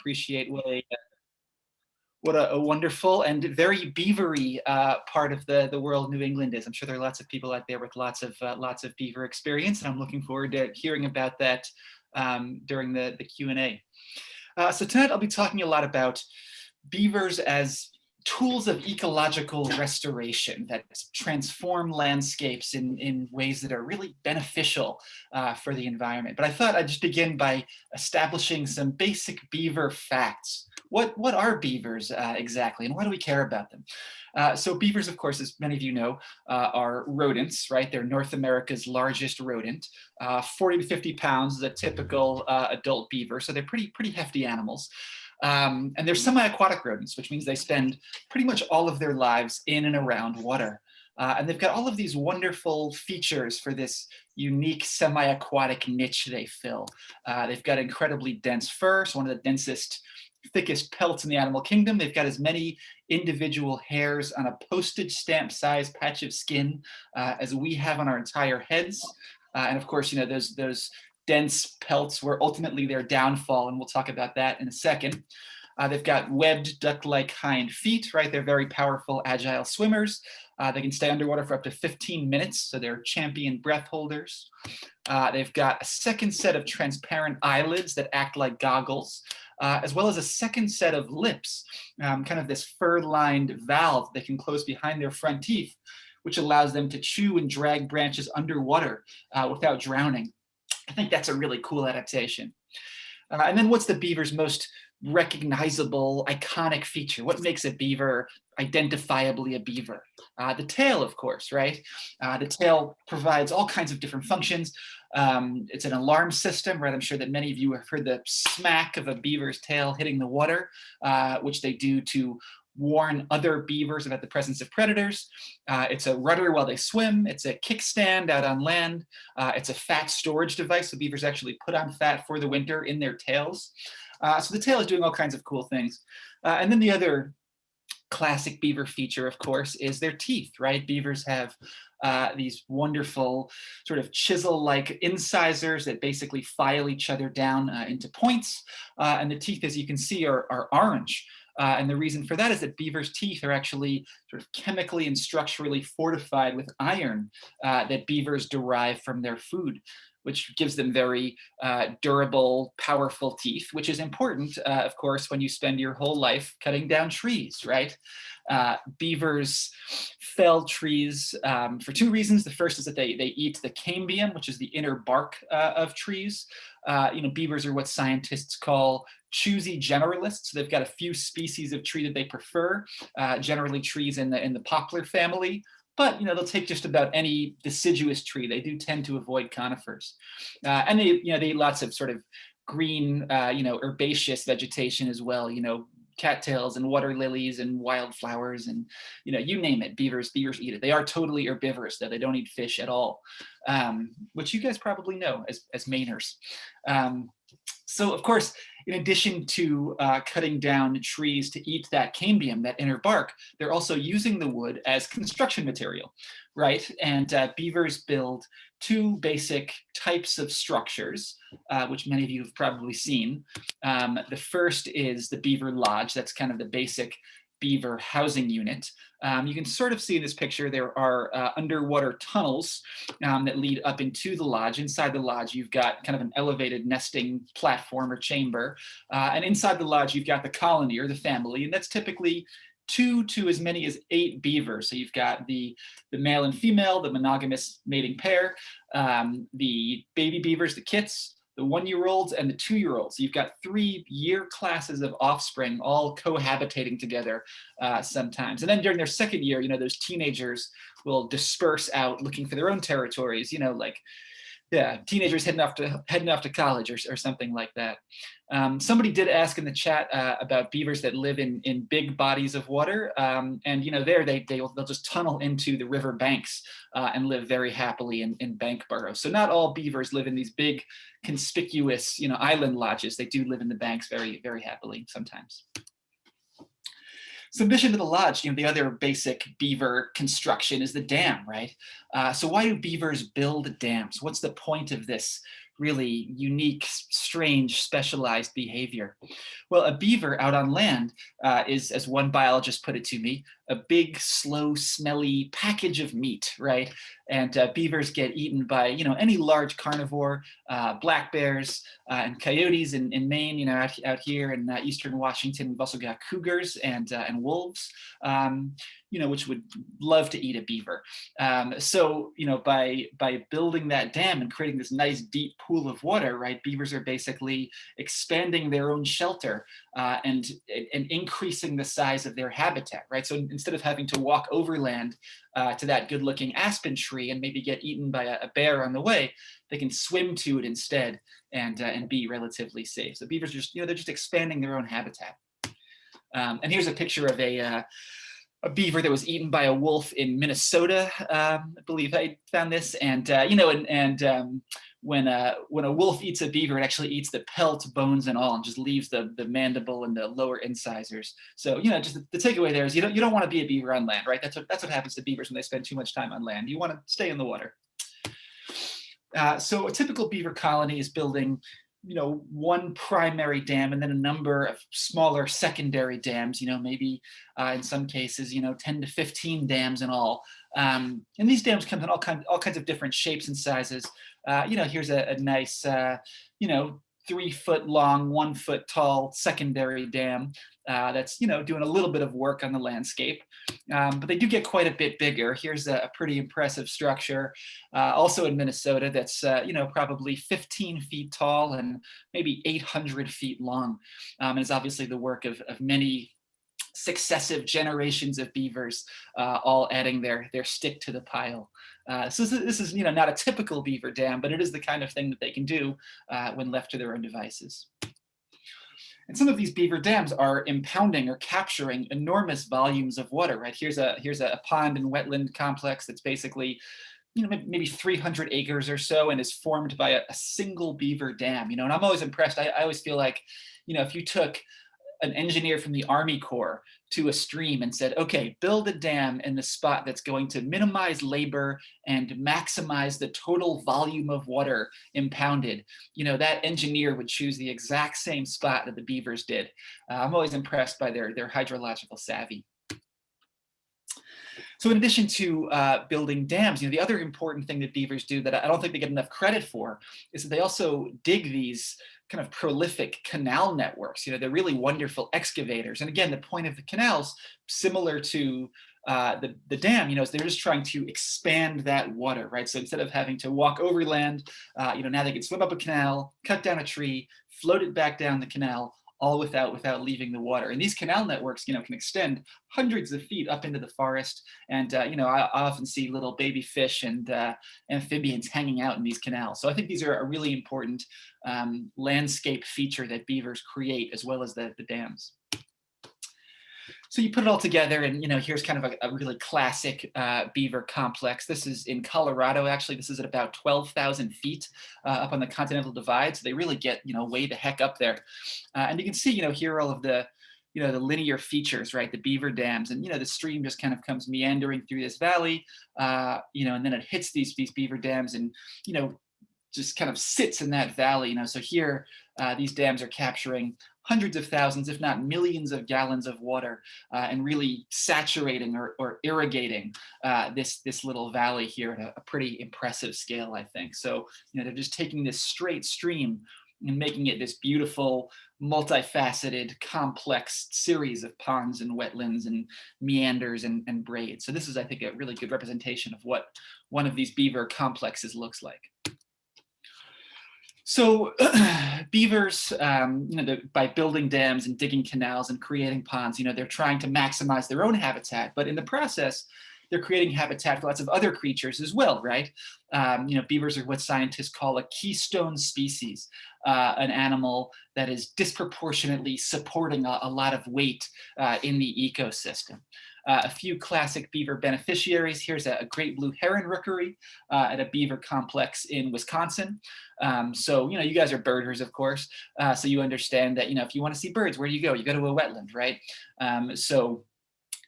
appreciate what a what a, a wonderful and very beavery uh, part of the the world New England is. I'm sure there are lots of people out there with lots of uh, lots of beaver experience, and I'm looking forward to hearing about that um, during the the Q and A. Uh, so tonight I'll be talking a lot about beavers as tools of ecological restoration that transform landscapes in, in ways that are really beneficial uh, for the environment. But I thought I'd just begin by establishing some basic beaver facts. What, what are beavers uh, exactly and why do we care about them? Uh, so beavers, of course, as many of you know, uh, are rodents, right? They're North America's largest rodent. Uh, 40 to 50 pounds is a typical uh, adult beaver, so they're pretty, pretty hefty animals. Um, and they're semi-aquatic rodents, which means they spend pretty much all of their lives in and around water. Uh, and they've got all of these wonderful features for this unique semi-aquatic niche they fill. Uh, they've got incredibly dense fur, so one of the densest, thickest pelts in the animal kingdom. They've got as many individual hairs on a postage stamp size patch of skin uh, as we have on our entire heads. Uh, and of course, you know, those, those dense pelts were ultimately their downfall, and we'll talk about that in a second. Uh, they've got webbed duck-like hind feet, right? They're very powerful, agile swimmers. Uh, they can stay underwater for up to 15 minutes, so they're champion breath holders. Uh, they've got a second set of transparent eyelids that act like goggles, uh, as well as a second set of lips, um, kind of this fur-lined valve they can close behind their front teeth, which allows them to chew and drag branches underwater uh, without drowning. I think that's a really cool adaptation. Uh, and then what's the beaver's most recognizable, iconic feature? What makes a beaver identifiably a beaver? Uh, the tail, of course, right? Uh, the tail provides all kinds of different functions. Um, it's an alarm system, right? I'm sure that many of you have heard the smack of a beaver's tail hitting the water, uh, which they do to warn other beavers about the presence of predators. Uh, it's a rudder while they swim. It's a kickstand out on land. Uh, it's a fat storage device. So beavers actually put on fat for the winter in their tails. Uh, so the tail is doing all kinds of cool things. Uh, and then the other classic beaver feature, of course, is their teeth, right? Beavers have uh, these wonderful sort of chisel-like incisors that basically file each other down uh, into points. Uh, and the teeth, as you can see, are, are orange. Uh, and the reason for that is that beaver's teeth are actually sort of chemically and structurally fortified with iron uh, that beavers derive from their food which gives them very uh, durable, powerful teeth, which is important, uh, of course, when you spend your whole life cutting down trees, right? Uh, beavers fell trees um, for two reasons. The first is that they, they eat the cambium, which is the inner bark uh, of trees. Uh, you know, beavers are what scientists call choosy generalists. They've got a few species of tree that they prefer, uh, generally trees in the, in the poplar family, but you know they'll take just about any deciduous tree. They do tend to avoid conifers, uh, and they you know they eat lots of sort of green uh, you know herbaceous vegetation as well. You know cattails and water lilies and wildflowers and you know you name it beavers beavers eat it. They are totally herbivorous though. They don't eat fish at all um, which you guys probably know as, as mainers. Um, so of course in addition to uh, cutting down trees to eat that cambium, that inner bark, they're also using the wood as construction material, right? And uh, beavers build two basic types of structures, uh, which many of you have probably seen. Um, the first is the beaver lodge. That's kind of the basic beaver housing unit. Um, you can sort of see in this picture there are uh, underwater tunnels um, that lead up into the lodge. Inside the lodge, you've got kind of an elevated nesting platform or chamber. Uh, and inside the lodge, you've got the colony or the family, and that's typically two to as many as eight beavers. So you've got the, the male and female, the monogamous mating pair, um, the baby beavers, the kits, the one-year-olds and the two-year-olds. You've got three year classes of offspring all cohabitating together uh, sometimes. And then during their second year, you know, those teenagers will disperse out looking for their own territories, you know, like yeah, teenagers heading off to heading off to college or, or something like that. Um, somebody did ask in the chat uh, about beavers that live in in big bodies of water, um, and you know there they they will, they'll just tunnel into the river banks uh, and live very happily in, in bank burrows. So not all beavers live in these big, conspicuous you know island lodges. They do live in the banks very very happily sometimes. Submission to the lodge, you know, the other basic beaver construction is the dam, right? Uh, so why do beavers build dams? What's the point of this really unique, strange, specialized behavior. Well, a beaver out on land uh, is, as one biologist put it to me, a big, slow, smelly package of meat, right? And uh, beavers get eaten by, you know, any large carnivore, uh, black bears uh, and coyotes in, in Maine, you know, out, out here in uh, Eastern Washington, we've also got cougars and, uh, and wolves. Um, you know, which would love to eat a beaver. Um, so, you know, by by building that dam and creating this nice deep pool of water, right, beavers are basically expanding their own shelter uh, and, and increasing the size of their habitat, right? So instead of having to walk overland uh, to that good looking aspen tree and maybe get eaten by a, a, bear on the way, they can swim to it instead and, uh, and be relatively safe. So beavers are just, you know, they're just expanding their own habitat. Um, and here's a picture of a, uh, a beaver that was eaten by a wolf in Minnesota. Um, I believe I found this, and uh, you know, and and um, when a when a wolf eats a beaver, it actually eats the pelt, bones, and all, and just leaves the the mandible and the lower incisors. So you know, just the, the takeaway there is you don't you don't want to be a beaver on land, right? That's what that's what happens to beavers when they spend too much time on land. You want to stay in the water. Uh, so a typical beaver colony is building you know, one primary dam and then a number of smaller secondary dams, you know, maybe uh, in some cases, you know, 10 to 15 dams in all. Um, and these dams come in all, kind, all kinds of different shapes and sizes. Uh, you know, here's a, a nice, uh, you know, three foot long, one foot tall secondary dam uh, that's, you know, doing a little bit of work on the landscape. Um, but they do get quite a bit bigger. Here's a, a pretty impressive structure, uh, also in Minnesota, that's, uh, you know, probably 15 feet tall and maybe 800 feet long. Um, and it's obviously the work of, of many successive generations of beavers, uh, all adding their, their stick to the pile. Uh, so this is, this is, you know, not a typical beaver dam, but it is the kind of thing that they can do uh, when left to their own devices. And some of these beaver dams are impounding or capturing enormous volumes of water, right? Here's a, here's a pond and wetland complex that's basically you know, maybe 300 acres or so and is formed by a, a, single beaver dam, you know, and I'm always impressed. I, I always feel like, you know, if you took an engineer from the Army Corps to a stream and said, okay, build a dam in the spot that's going to minimize labor and maximize the total volume of water impounded, you know, that engineer would choose the exact same spot that the beavers did. Uh, I'm always impressed by their, their hydrological savvy. So in addition to uh, building dams, you know, the other important thing that beavers do that I don't think they get enough credit for is that they also dig these kind of prolific canal networks. You know, they're really wonderful excavators. And again, the point of the canals, similar to uh, the, the dam, you know, is they're just trying to expand that water, right? So instead of having to walk overland, uh, you know, now they can swim up a canal, cut down a tree, float it back down the canal, all without without leaving the water. And these canal networks, you know, can extend hundreds of feet up into the forest. And uh, you know, I, I, often see little baby fish and uh, amphibians hanging out in these canals. So I think these are a really important um, landscape feature that beavers create, as well as the, the dams. So you put it all together and, you know, here's kind of a, a really classic uh, beaver complex. This is in Colorado, actually. This is at about 12,000 feet uh, up on the Continental Divide. So they really get, you know, way the heck up there. Uh, and you can see, you know, here all of the, you know, the linear features, right? The beaver dams and, you know, the stream just kind of comes meandering through this valley, uh, you know, and then it hits these, these beaver dams and, you know, just kind of sits in that valley, you know, so here uh, these dams are capturing hundreds of thousands, if not millions of gallons of water uh, and really saturating or, or irrigating uh, this, this little valley here at a, a, pretty impressive scale, I think. So, you know, they're just taking this straight stream and making it this beautiful, multifaceted, complex series of ponds and wetlands and meanders and, and braids. So this is, I think, a really good representation of what one of these beaver complexes looks like. So beavers, um, you know, the, by building dams and digging canals and creating ponds, you know, they're trying to maximize their own habitat, but in the process, they're creating habitat for lots of other creatures as well, right? Um, you know, beavers are what scientists call a keystone species, uh, an animal that is disproportionately supporting a, a lot of weight uh, in the ecosystem. Uh, a few classic beaver beneficiaries. Here's a, a great blue heron rookery uh, at a beaver complex in Wisconsin. Um, so, you know, you guys are birders, of course. Uh, so you understand that, you know, if you want to see birds, where do you go? You go to a wetland, right? Um, so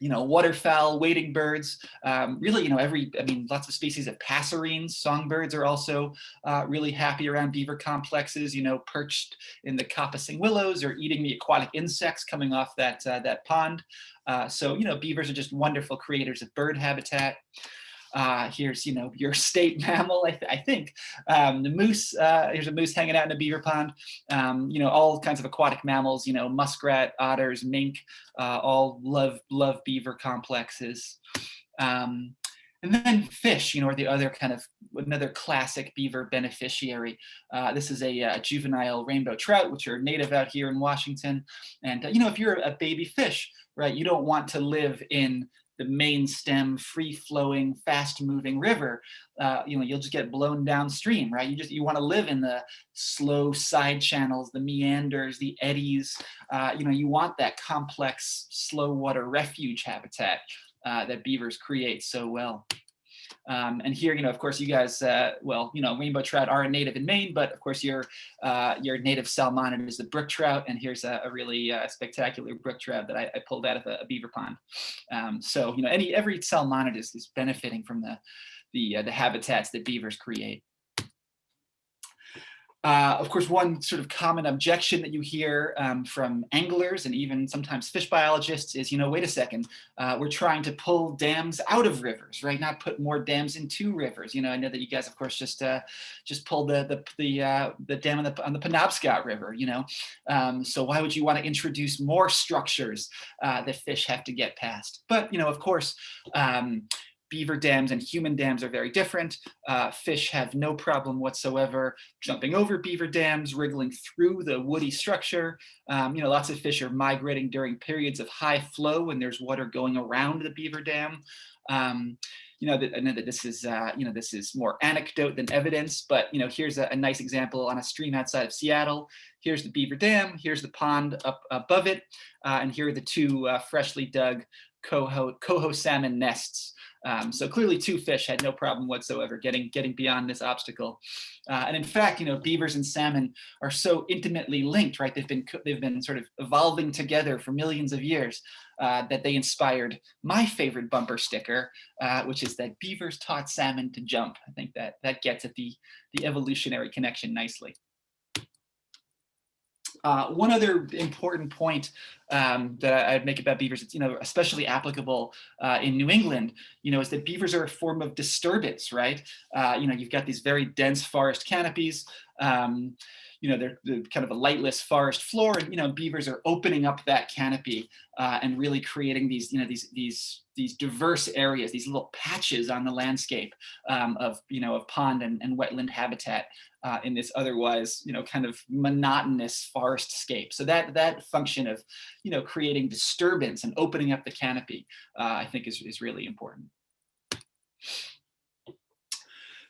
you know, waterfowl, wading birds, um, really, you know, every, I mean, lots of species of passerines, songbirds are also uh, really happy around beaver complexes, you know, perched in the coppicing willows or eating the aquatic insects coming off that, uh, that pond. Uh, so, you know, beavers are just wonderful creators of bird habitat. Uh, here's, you know, your state mammal, I, th I think. Um, the moose, uh, here's a moose hanging out in a beaver pond. Um, you know, all kinds of aquatic mammals, you know, muskrat, otters, mink, uh, all love, love beaver complexes. Um, and then fish, you know, are the other kind of another classic beaver beneficiary. Uh, this is a, a, uh, juvenile rainbow trout, which are native out here in Washington. And, uh, you know, if you're a baby fish, right, you don't want to live in the main stem, free-flowing, fast-moving river, uh, you know, you'll just get blown downstream, right? You just you want to live in the slow side channels, the meanders, the eddies. Uh, you know, you want that complex, slow water refuge habitat uh, that beavers create so well. Um, and here, you know, of course, you guys, uh, well, you know, rainbow trout are native in Maine, but of course, your uh, your native salmonid is the brook trout. And here's a, a really uh, spectacular brook trout that I, I pulled out of a, a beaver pond. Um, so, you know, any every salmonid is, is benefiting from the the, uh, the habitats that beavers create. Uh, of course, one sort of common objection that you hear um, from anglers and even sometimes fish biologists is, you know, wait a second, uh, we're trying to pull dams out of rivers, right? Not put more dams into rivers. You know, I know that you guys, of course, just uh, just pulled the the the, uh, the dam on the on the Penobscot River. You know, um, so why would you want to introduce more structures uh, that fish have to get past? But you know, of course. Um, beaver dams and human dams are very different. Uh, fish have no problem whatsoever jumping over beaver dams, wriggling through the woody structure. Um, you know, lots of fish are migrating during periods of high flow when there's water going around the beaver dam. Um, you know, that, I know that this is, uh, you know, this is more anecdote than evidence, but, you know, here's a, a nice example on a stream outside of Seattle. Here's the beaver dam, here's the pond up above it, uh, and here are the two uh, freshly dug coho, coho salmon nests um, so clearly two fish had no problem whatsoever getting, getting beyond this obstacle. Uh, and in fact, you know, beavers and salmon are so intimately linked, right? They've been, they've been sort of evolving together for millions of years uh, that they inspired my favorite bumper sticker, uh, which is that beavers taught salmon to jump. I think that that gets at the, the evolutionary connection nicely. Uh, one other important point um, that I'd make about beavers, it's, you know, especially applicable uh, in New England, you know, is that beavers are a form of disturbance, right? Uh, you know, you've got these very dense forest canopies, um, you know, they're, they're, kind of a lightless forest floor and, you know, beavers are opening up that canopy uh, and really creating these, you know, these, these, these diverse areas, these little patches on the landscape um, of, you know, of pond and, and wetland habitat uh, in this otherwise, you know, kind of monotonous forest scape. So that, that function of, you know, creating disturbance and opening up the canopy, uh, I think is, is really important.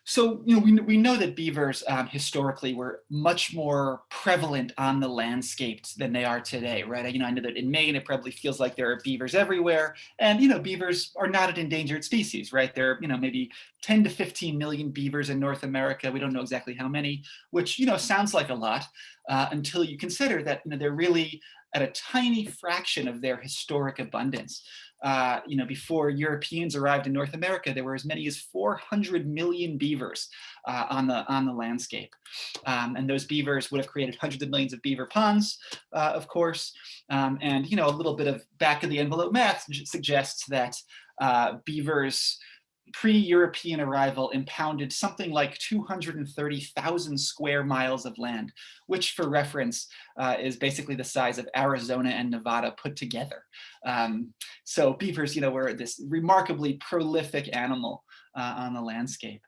So, you know, we, we know that beavers um, historically were much more prevalent on the landscape than they are today, right? You know, I know that in Maine, it probably feels like there are beavers everywhere. And, you know, beavers are not an endangered species, right? There are, you know, maybe 10 to 15 million beavers in North America. We don't know exactly how many, which, you know, sounds like a lot uh, until you consider that, you know, they're really at a tiny fraction of their historic abundance. Uh, you know, before Europeans arrived in North America, there were as many as 400 million beavers uh, on the on the landscape, um, and those beavers would have created hundreds of millions of beaver ponds, uh, of course. Um, and you know, a little bit of back of the envelope math suggests that uh, beavers pre-European arrival impounded something like 230,000 square miles of land, which for reference uh, is basically the size of Arizona and Nevada put together. Um, so beavers, you know, were this remarkably prolific animal uh, on the landscape.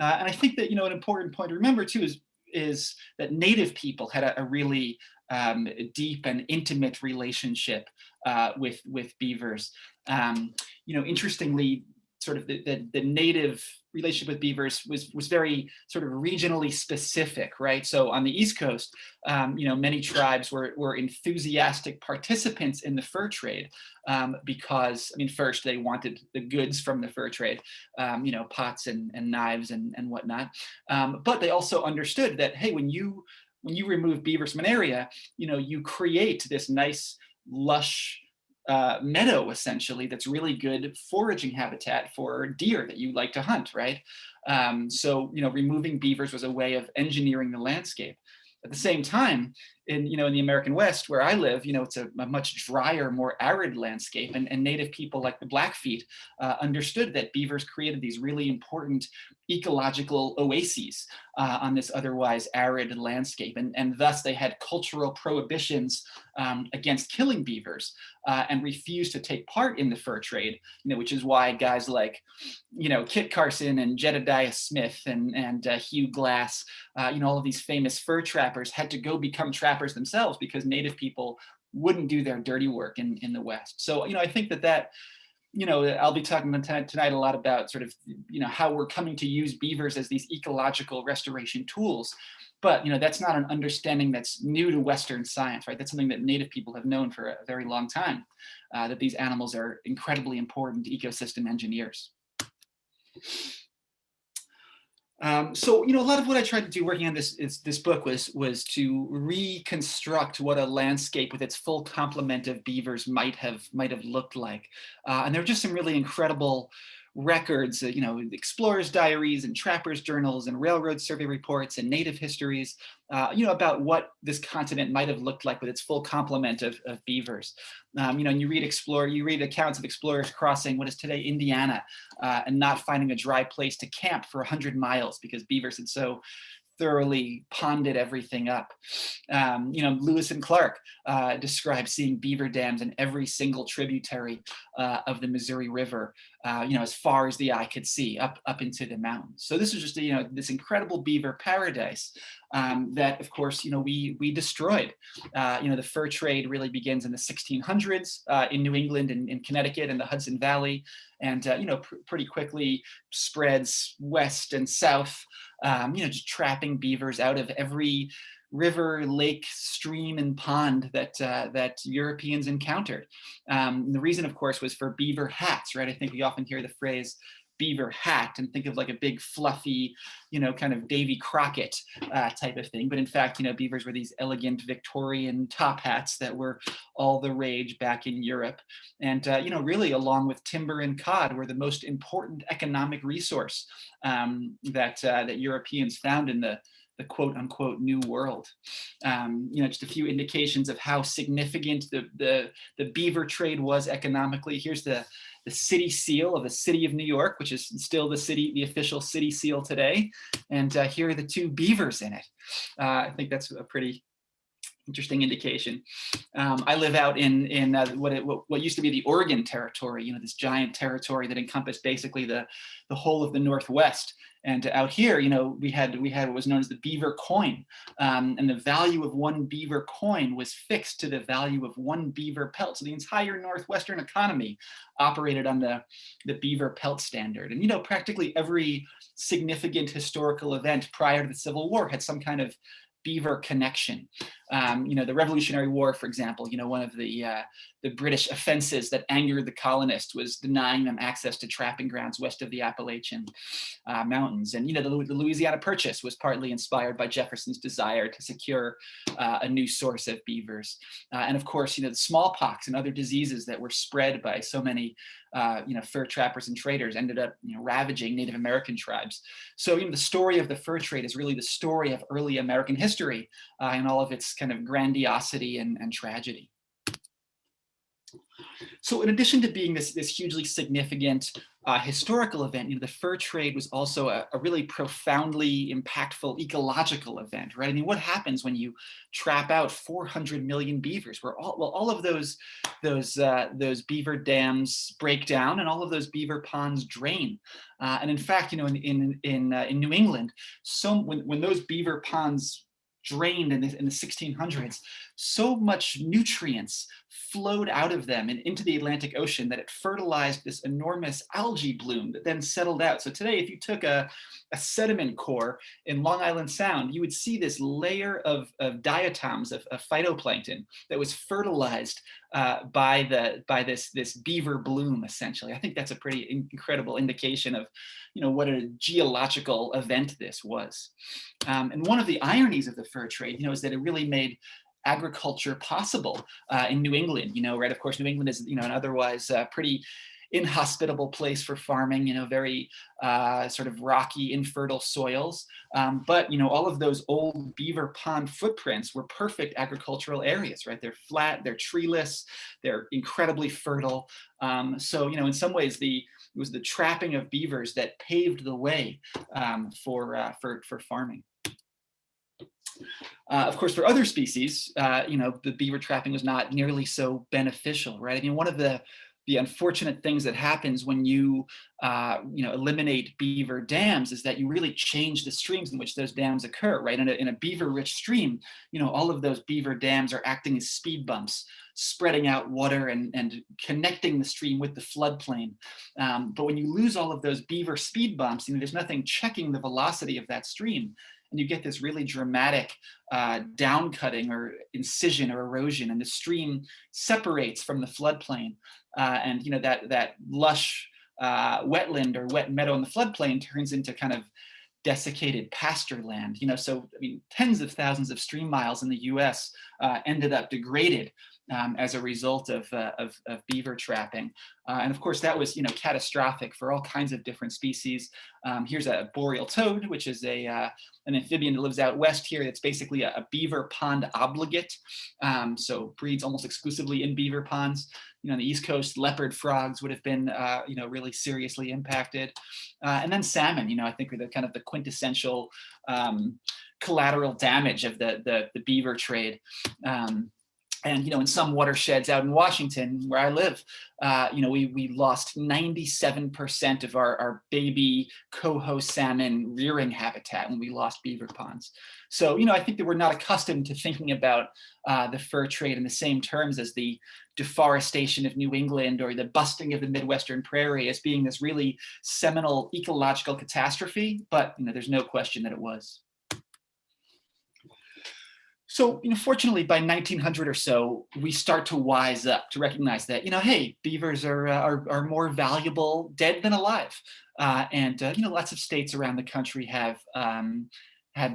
Uh, and I think that, you know, an important point to remember too is, is that native people had a, a really um, deep and intimate relationship uh, with, with beavers. Um, you know, interestingly, sort of the, the, the, native relationship with beavers was was very sort of regionally specific, right? So on the East Coast, um, you know, many tribes were were enthusiastic participants in the fur trade um, because, I mean, first they wanted the goods from the fur trade, um, you know, pots and, and knives and, and whatnot. Um, but they also understood that, hey, when you when you remove beavers from an area, you know, you create this nice, lush, uh, meadow essentially that's really good foraging habitat for deer that you like to hunt, right? Um, so, you know, removing beavers was a way of engineering the landscape. At the same time, in you know in the American West where I live, you know it's a, a much drier, more arid landscape, and, and native people like the Blackfeet uh, understood that beavers created these really important ecological oases uh, on this otherwise arid landscape, and and thus they had cultural prohibitions um, against killing beavers uh, and refused to take part in the fur trade. You know, which is why guys like you know Kit Carson and Jedediah Smith and and uh, Hugh Glass, uh, you know all of these famous fur trappers had to go become trappers themselves because native people wouldn't do their dirty work in, in the West. So, you know, I think that that, you know, I'll be talking tonight a lot about sort of, you know, how we're coming to use beavers as these ecological restoration tools. But, you know, that's not an understanding that's new to Western science, right? That's something that native people have known for a very long time, uh, that these animals are incredibly important ecosystem engineers. Um, so, you know, a lot of what I tried to do working on this is, this book was was to reconstruct what a landscape with its full complement of beavers might have might have looked like. Uh, and there are just some really incredible records, uh, you know, explorers' diaries and trappers' journals and railroad survey reports and native histories, uh, you know, about what this continent might have looked like with its full complement of, of beavers. Um, you know, and you read explore, you read accounts of explorers crossing what is today Indiana uh, and not finding a dry place to camp for 100 miles because beavers had so thoroughly ponded everything up. Um, you know, Lewis and Clark uh, described seeing beaver dams in every single tributary uh, of the Missouri River, uh, you know, as far as the eye could see, up up into the mountains. So this is just, you know, this incredible beaver paradise um, that, of course, you know, we we destroyed. Uh, you know, the fur trade really begins in the 1600s uh, in New England and in Connecticut and the Hudson Valley, and uh, you know, pr pretty quickly spreads west and south um, you know, just trapping beavers out of every river, lake, stream, and pond that uh, that Europeans encountered. Um, the reason, of course, was for beaver hats, right? I think we often hear the phrase beaver hat and think of like a big fluffy, you know, kind of Davy Crockett uh, type of thing. But in fact, you know, beavers were these elegant Victorian top hats that were all the rage back in Europe. And, uh, you know, really along with timber and cod were the most important economic resource um, that, uh, that Europeans found in the, the quote unquote new world. Um, you know, just a few indications of how significant the, the, the beaver trade was economically. Here's the, the city seal of the city of New York, which is still the city, the official city seal today. And uh, here are the two beavers in it. Uh, I think that's a pretty interesting indication. Um, I live out in in uh, what, it, what, what used to be the Oregon Territory, you know, this giant territory that encompassed basically the the whole of the Northwest. And out here, you know, we had we had what was known as the beaver coin, um, and the value of one beaver coin was fixed to the value of one beaver pelt. So the entire northwestern economy operated on the the beaver pelt standard. And you know, practically every significant historical event prior to the Civil War had some kind of beaver connection. Um, you know, the Revolutionary War, for example, you know, one of the, uh, the British offenses that angered the colonists was denying them access to trapping grounds west of the Appalachian uh, Mountains. And, you know, the, the, Louisiana Purchase was partly inspired by Jefferson's desire to secure uh, a new source of beavers. Uh, and of course, you know, the smallpox and other diseases that were spread by so many uh, you know, fur trappers and traders ended up, you know, ravaging Native American tribes. So, you know, the story of the fur trade is really the story of early American history uh, and all of its kind of grandiosity and, and tragedy. So in addition to being this, this hugely significant uh, historical event, you know, the fur trade was also a, a, really profoundly impactful ecological event, right? I mean, what happens when you trap out 400 million beavers? Where all well, all of those those uh, those beaver dams break down, and all of those beaver ponds drain. Uh, and in fact, you know, in in in, uh, in New England, so when when those beaver ponds drained in the, in the 1600s, so much nutrients flowed out of them and into the Atlantic Ocean that it fertilized this enormous algae bloom that then settled out. So today, if you took a, a sediment core in Long Island Sound, you would see this layer of, of diatoms, of, of phytoplankton that was fertilized uh, by the by this this beaver bloom essentially. I think that's a pretty incredible indication of you know what a geological event this was. Um, and one of the ironies of the fur trade, you know, is that it really made agriculture possible uh, in New England, you know, right? Of course, New England is, you know, an otherwise uh, pretty inhospitable place for farming, you know, very uh, sort of rocky, infertile soils. Um, but, you know, all of those old beaver pond footprints were perfect agricultural areas, right? They're flat, they're treeless, they're incredibly fertile. Um, so, you know, in some ways, the it was the trapping of beavers that paved the way um, for, uh, for, for farming. Uh, of course, for other species, uh, you know, the beaver trapping was not nearly so beneficial, right? I mean, one of the the unfortunate things that happens when you, uh, you know, eliminate beaver dams is that you really change the streams in which those dams occur, right? In a, in a beaver-rich stream, you know, all of those beaver dams are acting as speed bumps, spreading out water and, and connecting the stream with the floodplain. Um, but when you lose all of those beaver speed bumps, you know, there's nothing checking the velocity of that stream and you get this really dramatic uh, downcutting or incision or erosion and the stream separates from the floodplain uh, and you know that that lush uh, wetland or wet meadow in the floodplain turns into kind of desiccated pasture land. You know, so I mean, tens of thousands of stream miles in the U.S. Uh, ended up degraded um, as a result of, uh, of, of, beaver trapping. Uh, and of course, that was you know catastrophic for all kinds of different species. Um, here's a boreal toad, which is a uh, an amphibian that lives out west here. It's basically a, a beaver pond obligate, um, so breeds almost exclusively in beaver ponds. You know, on the East Coast, leopard frogs would have been uh, you know really seriously impacted, uh, and then salmon. You know, I think are the kind of the quintessential um, collateral damage of the the, the beaver trade. Um, and you know, in some watersheds out in Washington, where I live, uh, you know, we we lost 97% of our, our baby coho salmon rearing habitat when we lost beaver ponds. So, you know, I think that we're not accustomed to thinking about uh, the fur trade in the same terms as the deforestation of New England or the busting of the Midwestern prairie as being this really seminal ecological catastrophe. But, you know, there's no question that it was. So, you know, fortunately, by 1900 or so, we start to wise up to recognize that, you know, hey, beavers are uh, are, are, more valuable dead than alive, uh, and uh, you know, lots of states around the country have um,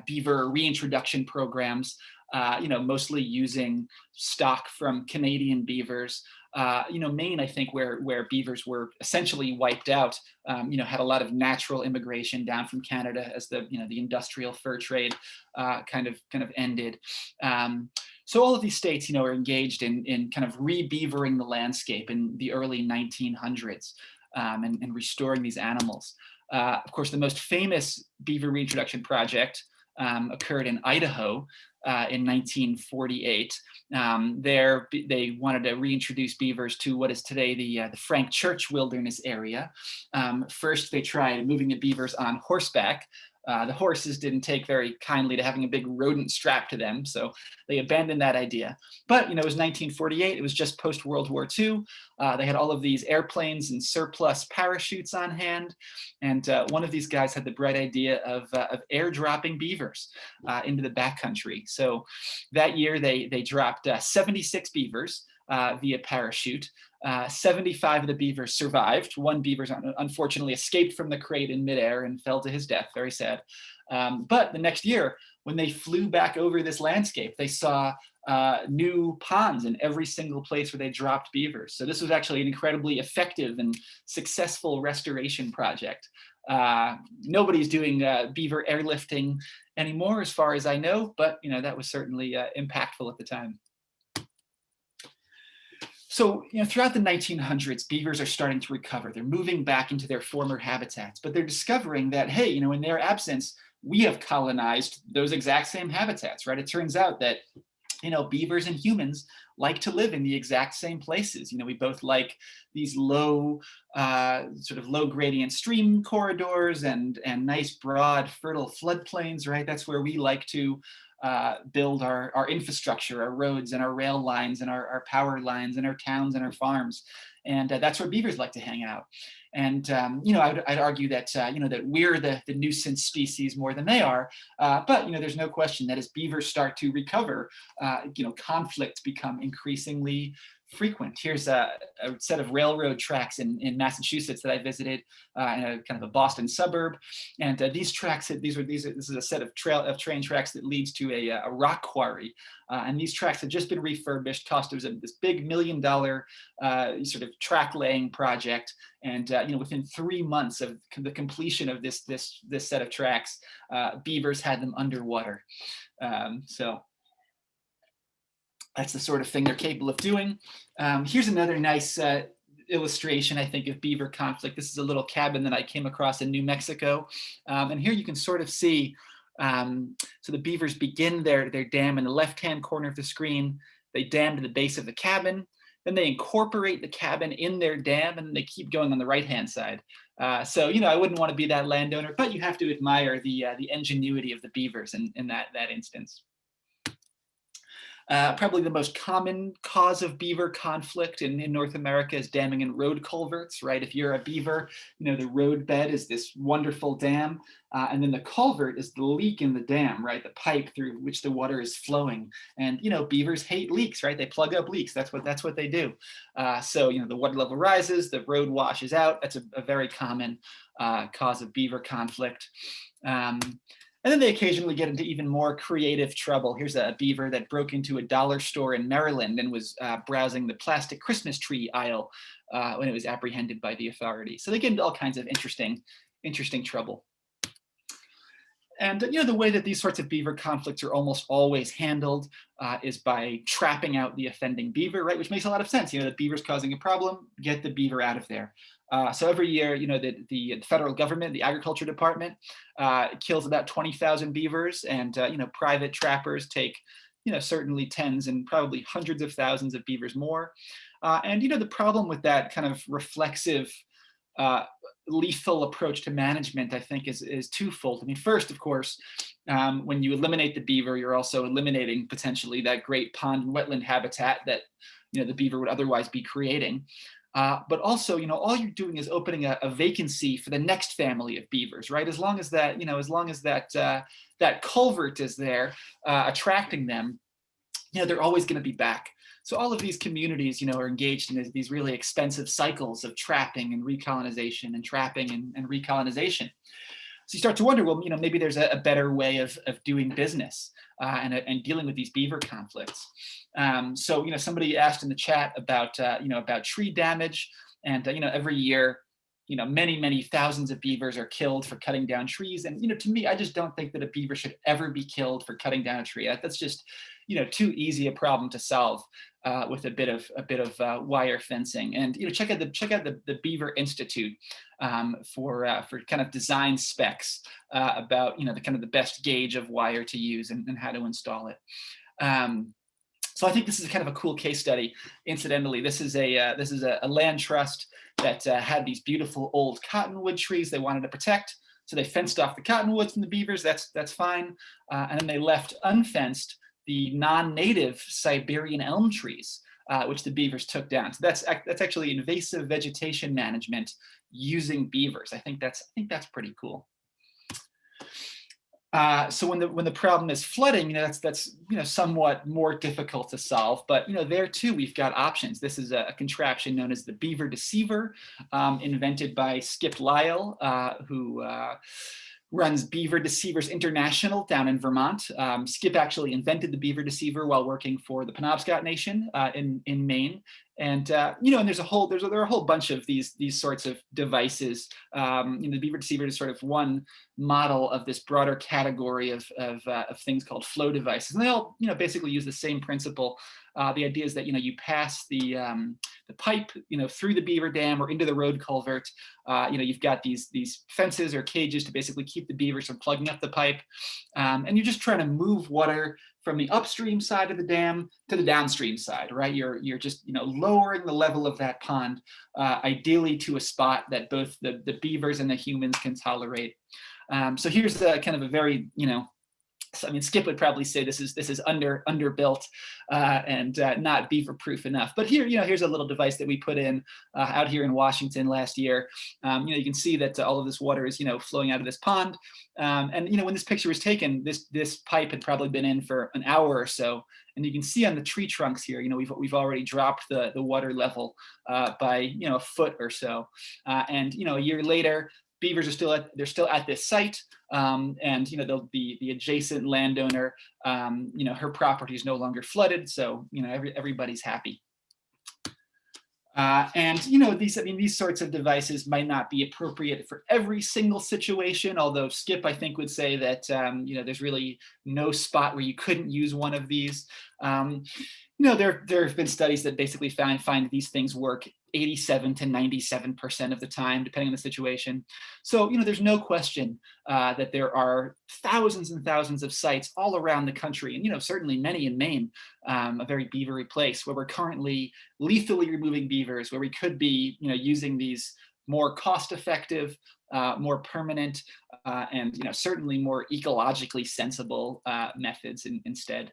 beaver reintroduction programs. Uh, you know, mostly using stock from Canadian beavers uh, you know, Maine, I think, where where beavers were essentially wiped out, um, you know, had a lot of natural immigration down from Canada as the you know the industrial fur trade uh, kind of kind of ended. Um, so all of these states, you know, are engaged in in kind of re-beavering the landscape in the early 1900s um, and, and restoring these animals. Uh, of course, the most famous beaver reintroduction project um, occurred in Idaho uh, in 1948. Um, there, they wanted to reintroduce beavers to what is today the, uh, the Frank Church Wilderness area. Um, first, they tried moving the beavers on horseback, uh, the horses didn't take very kindly to having a big rodent strapped to them, so they abandoned that idea. But you know, it was 1948. It was just post World War II. Uh, they had all of these airplanes and surplus parachutes on hand, and uh, one of these guys had the bright idea of, uh, of airdropping beavers uh, into the backcountry. So that year, they they dropped 76 beavers via parachute. Uh, 75 of the beavers survived. One beaver unfortunately escaped from the crate in midair and fell to his death, very sad. Um, but the next year, when they flew back over this landscape, they saw uh, new ponds in every single place where they dropped beavers. So this was actually an incredibly effective and successful restoration project. Uh, nobody's doing uh, beaver airlifting anymore, as far as I know, but you know that was certainly uh, impactful at the time. So, you know, throughout the 1900s, beavers are starting to recover. They're moving back into their former habitats, but they're discovering that, hey, you know, in their absence, we have colonized those exact same habitats, right? It turns out that, you know, beavers and humans like to live in the exact same places. You know, we both like these low, uh, sort of low gradient stream corridors and, and nice, broad, fertile floodplains, right? That's where we like to uh, build our, our infrastructure, our roads and our rail lines and our, our power lines and our towns and our farms. And uh, that's where beavers like to hang out. And, um, you know, I would, I'd argue that, uh, you know, that we're the, the nuisance species more than they are. Uh, but, you know, there's no question that as beavers start to recover, uh, you know, conflicts become increasingly frequent. Here's a, a, set of railroad tracks in, in Massachusetts that I visited uh, in a kind of a Boston suburb. And uh, these tracks, these are these this is a set of trail of train tracks that leads to a, a rock quarry Uh, and these tracks had just been refurbished, cost was this big million dollar uh, sort of track laying project. And uh, you know, within three months of the completion of this this this set of tracks, uh, beavers had them underwater. Um, so that's the sort of thing they're capable of doing. Um, here's another nice uh, illustration, I think, of beaver conflict. This is a little cabin that I came across in New Mexico. Um, and here you can sort of see, um, so the beavers begin their, their dam in the left-hand corner of the screen. They dam to the base of the cabin. Then they incorporate the cabin in their dam and they keep going on the right-hand side. Uh, so, you know, I wouldn't want to be that landowner, but you have to admire the, uh, the ingenuity of the beavers in, in that, that instance. Uh, probably the most common cause of beaver conflict in, in North America is damming and road culverts, right? If you're a beaver, you know, the road bed is this wonderful dam, uh, and then the culvert is the leak in the dam, right? The pipe through which the water is flowing. And, you know, beavers hate leaks, right? They plug up leaks. That's what, that's what they do. Uh, so, you know, the water level rises, the road washes out. That's a, a very common uh, cause of beaver conflict. Um, and then they occasionally get into even more creative trouble. Here's a beaver that broke into a dollar store in Maryland and was uh, browsing the plastic Christmas tree aisle uh, when it was apprehended by the authorities. So they get into all kinds of interesting, interesting trouble. And you know the way that these sorts of beaver conflicts are almost always handled uh, is by trapping out the offending beaver, right? Which makes a lot of sense. You know, the beaver's causing a problem, get the beaver out of there. Uh, so every year, you know, the, the federal government, the agriculture department, uh, kills about 20,000 beavers and, uh, you know, private trappers take, you know, certainly tens and probably hundreds of thousands of beavers more. Uh, and, you know, the problem with that kind of reflexive, uh, lethal approach to management, I think, is, is twofold. I mean, first, of course, um, when you eliminate the beaver, you're also eliminating potentially that great pond and wetland habitat that, you know, the beaver would otherwise be creating. Uh, but also, you know, all you're doing is opening a, a, vacancy for the next family of beavers, right? As long as that, you know, as long as that uh, that culvert is there, uh, attracting them, you know, they're always going to be back. So all of these communities, you know, are engaged in these really expensive cycles of trapping and recolonization and trapping and, and recolonization. So you start to wonder, well, you know, maybe there's a, a better way of, of doing business uh, and, and dealing with these beaver conflicts. Um, so, you know, somebody asked in the chat about, uh, you know, about tree damage and, uh, you know, every year, you know, many, many thousands of beavers are killed for cutting down trees. And, you know, to me, I just don't think that a beaver should ever be killed for cutting down a tree. That's just, you know, too easy a problem to solve uh, with a bit of a bit of uh, wire fencing. And you know, check out the check out the, the Beaver Institute um, for uh, for kind of design specs uh, about you know the kind of the best gauge of wire to use and, and how to install it. Um, so I think this is kind of a cool case study. Incidentally, this is a uh, this is a, a, land trust that uh, had these beautiful old cottonwood trees they wanted to protect. So they fenced off the cottonwoods from the beavers. That's that's fine, and then they left unfenced the non-native Siberian elm trees, uh, which the beavers took down. So that's that's actually invasive vegetation management using beavers. I think that's I think that's pretty cool. Uh, so when the when the problem is flooding, you know that's that's you know somewhat more difficult to solve. But you know there too we've got options. This is a, a contraption known as the beaver deceiver, um, invented by Skip Lisle, uh, who uh, runs Beaver Deceivers International down in Vermont. Um, Skip actually invented the Beaver Deceiver while working for the Penobscot Nation uh, in, in Maine. And, uh, you know, and there's a whole, there's a, there are a whole bunch of these, these sorts of devices. Um, you know, the Beaver Deceiver is sort of one model of this broader category of, of, uh, of things called flow devices. And they all, you know, basically use the same principle uh, the idea is that you know you pass the um, the pipe you know through the beaver dam or into the road culvert. Uh, you know you've got these these fences or cages to basically keep the beavers from plugging up the pipe, um, and you're just trying to move water from the upstream side of the dam to the downstream side, right? You're you're just you know lowering the level of that pond, uh, ideally to a spot that both the the beavers and the humans can tolerate. Um, so here's the kind of a very you know so, I mean, Skip would probably say this is this is under underbuilt uh, and uh, not beaver proof enough. But here, you know, here's a little device that we put in uh, out here in Washington last year. Um, you know, you can see that all of this water is, you know, flowing out of this pond. Um, and, you know, when this picture was taken, this this pipe had probably been in for an hour or so. And you can see on the tree trunks here, you know, we've, we've already dropped the, the water level uh, by, you know, a foot or so. Uh, and, you know, a year later, beavers are still at, they're still at this site. Um, and, you know, they'll be the adjacent landowner, um, you know, her property is no longer flooded. So, you know, every, everybody's happy. Uh, and you know these I mean these sorts of devices might not be appropriate for every single situation. Although Skip I think would say that um, you know there's really no spot where you couldn't use one of these. Um, you know there there have been studies that basically find find these things work 87 to 97% of the time, depending on the situation. So, you know, there's no question uh, that there are thousands and thousands of sites all around the country, and, you know, certainly many in Maine, um, a very beavery place where we're currently lethally removing beavers, where we could be, you know, using these more cost-effective, uh, more permanent, uh, and, you know, certainly more ecologically sensible uh, methods in, instead.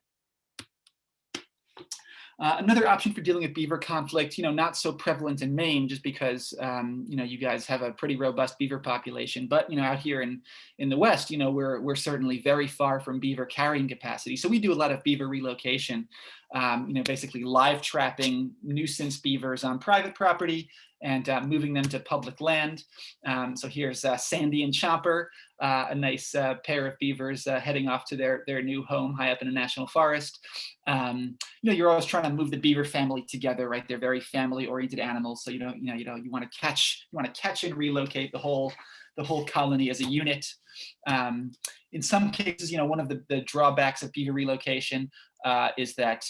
Uh, another option for dealing with beaver conflict, you know, not so prevalent in Maine just because, um, you know, you guys have a pretty robust beaver population, but, you know, out here in, in the West, you know, we're, we're certainly very far from beaver carrying capacity. So we do a lot of beaver relocation, um, you know, basically live trapping nuisance beavers on private property and uh, moving them to public land. Um, so here's uh, Sandy and Chomper, uh, a nice uh, pair of beavers uh, heading off to their, their new home high up in a national forest. Um, you know, you're always trying to move the beaver family together, right? They're very family oriented animals. So, you know, you know, you know, you want to catch, you want to catch and relocate the whole, the whole colony as a unit. Um, in some cases, you know, one of the, the drawbacks of beaver relocation uh, is that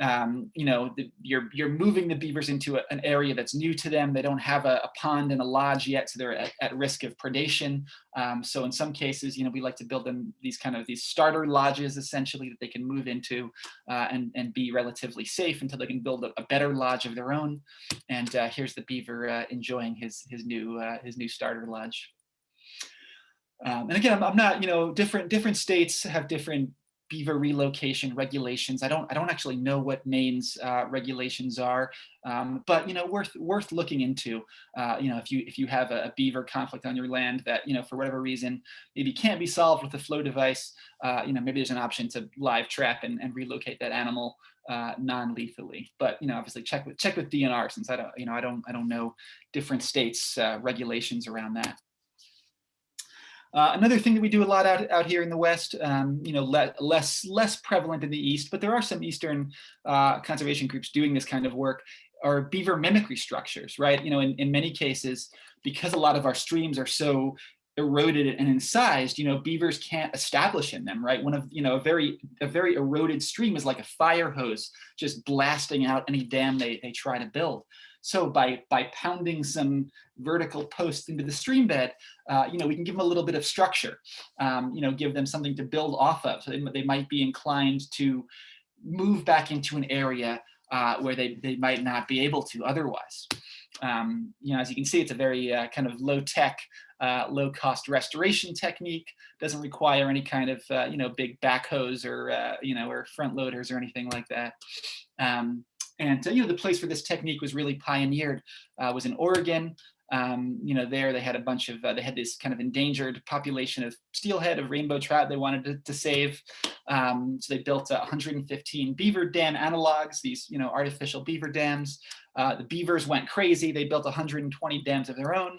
um, you know the, you're you're moving the beavers into a, an area that's new to them. They don't have a, a pond and a lodge yet, so they're at, at risk of predation. Um, so in some cases, you know, we like to build them these kind of these starter lodges essentially that they can move into uh, and and be relatively safe until they can build a, a better lodge of their own. And uh, here's the beaver uh, enjoying his his new uh, his new starter lodge. Um, and again, I'm, I'm, not, you know, different different states have different beaver relocation regulations. I don't I don't actually know what Maine's uh, regulations are, um, but you know worth worth looking into. Uh, you know if you if you have a, a, beaver conflict on your land that you know for whatever reason maybe can't be solved with a flow device, uh, you know maybe there's an option to live trap and, and relocate that animal uh, non-lethally. But you know obviously check with check with DNR since I don't you know I don't I don't know different states uh, regulations around that. Uh, another thing that we do a lot out, out here in the West, um, you know, le less less prevalent in the East, but there are some Eastern uh, conservation groups doing this kind of work, are beaver mimicry structures, right? You know, in, in many cases, because a lot of our streams are so eroded and incised, you know, beavers can't establish in them, right? One of, you know, a very, a very eroded stream is like a fire hose, just blasting out any dam they, they try to build. So by, by pounding some vertical posts into the stream bed, uh, you know, we can give them a little bit of structure, um, you know, give them something to build off of. So they, they might be inclined to move back into an area uh, where they, they might not be able to otherwise. Um, you know, as you can see, it's a very uh, kind of low tech, uh, low cost restoration technique. Doesn't require any kind of, uh, you know, big backhoes or, uh, you know, or front loaders or anything like that. Um, and, uh, you know, the place where this technique was really pioneered uh, was in Oregon. Um, you know, there they had a bunch of, uh, they had this kind of endangered population of steelhead, of rainbow trout they wanted to, to save. Um, so they built 115 beaver dam analogs, these, you know, artificial beaver dams. Uh, the beavers went crazy. They built 120 dams of their own.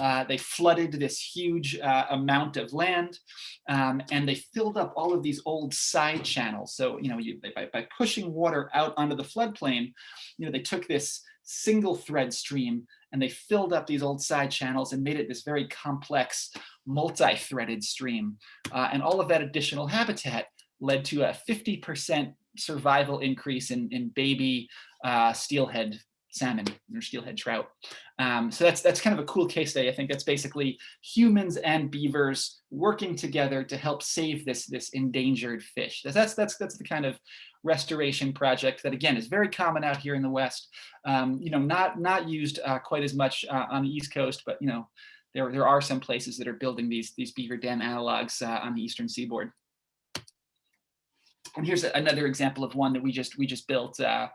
Uh, they flooded this huge uh, amount of land um, and they filled up all of these old side channels. So, you know, you, by, by pushing water out onto the floodplain, you know, they took this single thread stream and they filled up these old side channels and made it this very complex multi-threaded stream. Uh, and all of that additional habitat led to a 50% survival increase in, in baby uh, steelhead salmon or steelhead trout. Um, so that's that's kind of a cool case study. I think that's basically humans and beavers working together to help save this this endangered fish. That's that's that's that's the kind of restoration project that again is very common out here in the West. Um, you know, not not used uh, quite as much uh, on the East Coast, but you know, there there are some places that are building these these beaver dam analogs uh, on the eastern seaboard. And here's another example of one that we just we just built uh,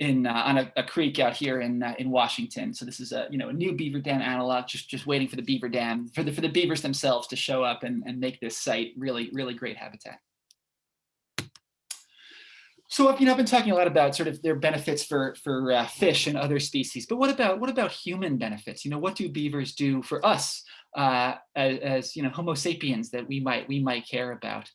in uh, on a, a, creek out here in uh, in Washington. So this is a you know a new beaver dam analog, just just waiting for the beaver dam for the for the beavers themselves to show up and and make this site really really great habitat. so you know, I've been talking a lot about sort of their benefits for for uh, fish and other species, but what about what about human benefits? You know, what do beavers do for us uh, as, as, you know Homo sapiens that we might we might care about?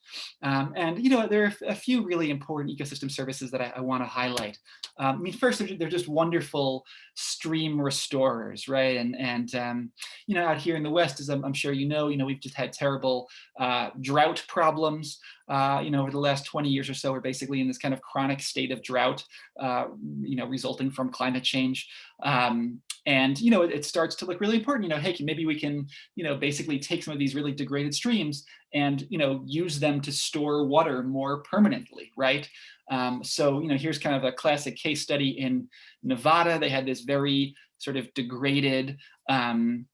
Um, and you know, there are a few really important ecosystem services that I, I want to highlight. Um, I mean, first, they're, they're, just wonderful stream restorers, right? And and um, you know, out here in the West, as I'm, I'm, sure you know, you know, we've just had terrible uh, drought problems uh, you know, over the last 20 years or so, we're basically in this kind of chronic state of drought, uh, you know, resulting from climate change. Um, and, you know, it, it, starts to look really important, you know, hey, maybe we can, you know, basically take some of these really degraded streams and, you know, use them to store water more permanently, right? Um, so, you know, here's kind of a classic case study in Nevada. They had this very sort of degraded, um,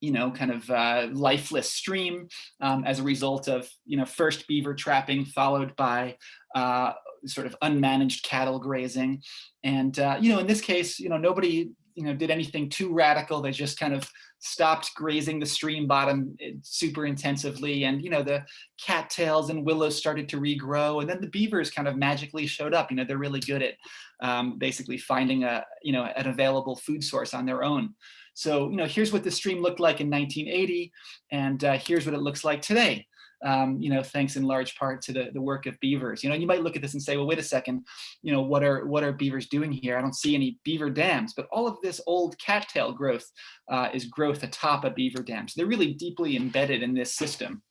you know, kind of uh, lifeless stream um, as a result of, you know, first beaver trapping followed by uh, sort of unmanaged cattle grazing. And, uh, you know, in this case, you know, nobody, you know, did anything too radical. They just kind of stopped grazing the stream bottom eh, super intensively. And, you know, the cattails and willows started to regrow. And then the beavers kind of magically showed up. You know, they're really good at um, basically finding a, you know, an available food source on their own. So, you know, here's what the stream looked like in 1980, and uh, here's what it looks like today. Um, you know, thanks in large part to the, the work of beavers. You know, you might look at this and say, well, wait a second, you know, what are what are beavers doing here? I don't see any beaver dams, but all of this old cattail growth uh, is growth atop a beaver dam. So they're really deeply embedded in this system.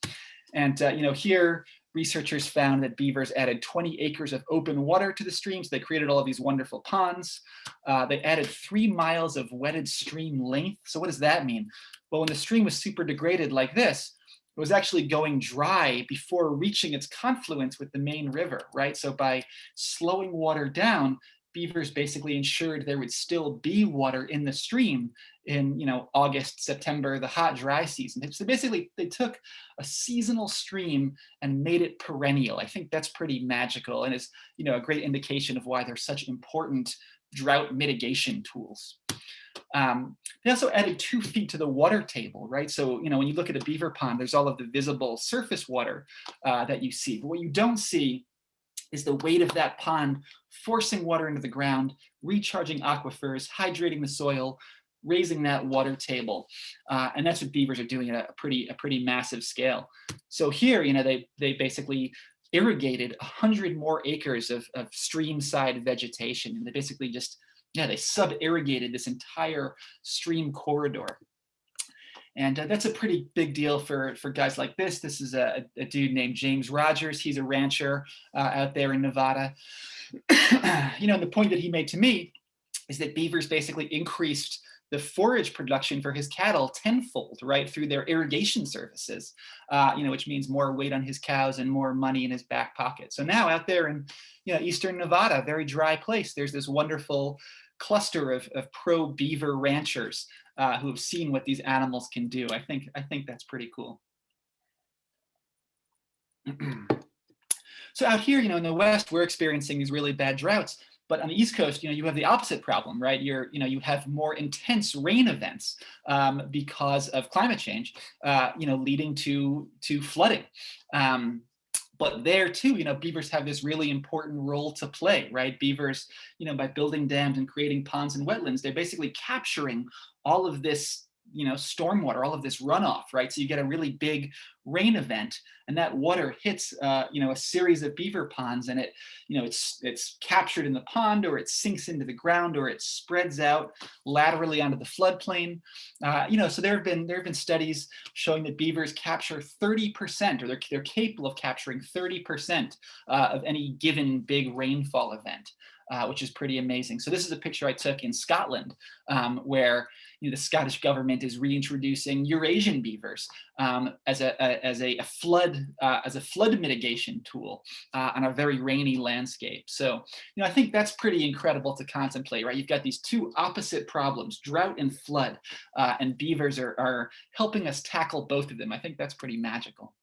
And, uh, you know, here researchers found that beavers added 20 acres of open water to the streams. They created all of these wonderful ponds. Uh, they added three miles of wetted stream length. So what does that mean? Well, when the stream was super degraded like this, it was actually going dry before reaching its confluence with the main river, right? So by slowing water down, beavers basically ensured there would still be water in the stream in you know August, September, the hot dry season. So basically they took a seasonal stream and made it perennial. I think that's pretty magical and is you know a great indication of why they're such important drought mitigation tools. Um, they also added two feet to the water table, right? So, you know, when you look at a beaver pond, there's all of the visible surface water uh, that you see. But what you don't see is the weight of that pond forcing water into the ground, recharging aquifers, hydrating the soil, raising that water table. Uh, and that's what beavers are doing at a pretty, a pretty massive scale. So here, you know, they, they basically irrigated 100 more acres of, of stream side vegetation. And they basically just, yeah, they sub-irrigated this entire stream corridor. And uh, that's a pretty big deal for, for guys like this. This is a, a dude named James Rogers. He's a rancher uh, out there in Nevada. you know, and the point that he made to me is that beavers basically increased the forage production for his cattle tenfold, right, through their irrigation services, uh, you know, which means more weight on his cows and more money in his back pocket. So now out there in, you know, Eastern Nevada, very dry place, there's this wonderful cluster of, of pro beaver ranchers uh, who have seen what these animals can do. I think, I think that's pretty cool. so out here, you know, in the West, we're experiencing these really bad droughts. But on the East Coast, you know, you have the opposite problem, right? You're, you know, you have more intense rain events um, because of climate change, uh, you know, leading to to flooding. Um, but there too, you know, beavers have this really important role to play, right? Beavers, you know, by building dams and creating ponds and wetlands, they're basically capturing all of this you know, stormwater, all of this runoff, right? So you get a really big rain event and that water hits, uh, you know, a series of beaver ponds and it, you know, it's, it's captured in the pond or it sinks into the ground or it spreads out laterally onto the floodplain. Uh, you know, so there have been, there have been studies showing that beavers capture 30% or they're, they're capable of capturing 30% uh, of any given big rainfall event uh, which is pretty amazing. So this is a picture I took in Scotland, um, where you know, the Scottish government is reintroducing Eurasian beavers um, as a, a, as a, a flood uh, as a flood mitigation tool uh, on a very rainy landscape. So you know I think that's pretty incredible to contemplate, right? You've got these two opposite problems, drought and flood, uh, and beavers are, are helping us tackle both of them. I think that's pretty magical.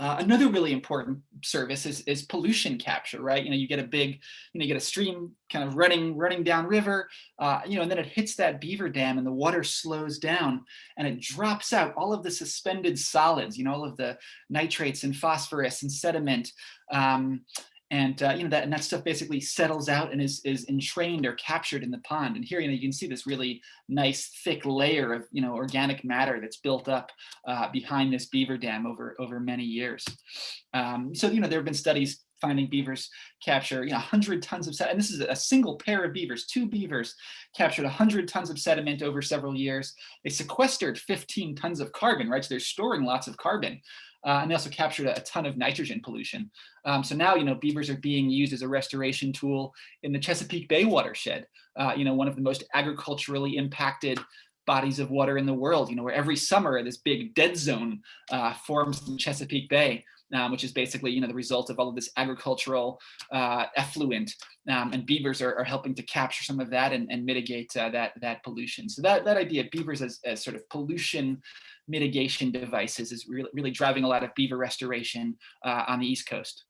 Uh, another really important service is, is pollution capture, right? You know, you get a big, you know, you get a stream kind of running, running down river, uh, you know, and then it hits that beaver dam and the water slows down and it drops out all of the suspended solids, you know, all of the nitrates and phosphorus and sediment. Um, and uh, you know that and that stuff basically settles out and is is entrained or captured in the pond. And here you know you can see this really nice thick layer of you know organic matter that's built up uh, behind this beaver dam over over many years. Um, so you know there have been studies finding beavers capture you know 100 tons of sediment. And this is a single pair of beavers, two beavers captured 100 tons of sediment over several years. They sequestered 15 tons of carbon, right? So they're storing lots of carbon. Uh, and they also captured a, a ton of nitrogen pollution. Um, so now, you know, beavers are being used as a restoration tool in the Chesapeake Bay watershed, uh, you know, one of the most agriculturally impacted bodies of water in the world, you know, where every summer this big dead zone uh, forms in Chesapeake Bay. Um, which is basically, you know, the result of all of this agricultural uh, effluent, um, and beavers are, are, helping to capture some of that and, and mitigate uh, that that pollution. So that that idea, of beavers as, as sort of pollution mitigation devices is really, really driving a lot of beaver restoration uh, on the East Coast.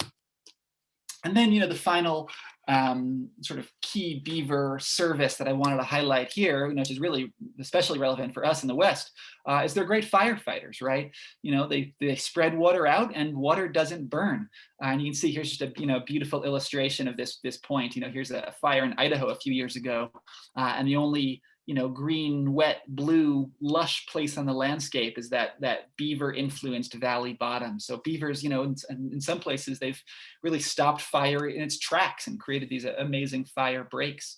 And then, you know, the final um, sort of key beaver service that I wanted to highlight here, you know, which is really especially relevant for us in the West, uh, is they're great firefighters, right? You know, they, they spread water out and water doesn't burn. Uh, and you can see here's just a, you know, beautiful illustration of this, this point. You know, here's a fire in Idaho a few years ago, uh, and the only you know, green, wet, blue, lush place on the landscape is that that beaver influenced valley bottom. So beavers, you know, in, in some places they've really stopped fire in its tracks and created these amazing fire breaks.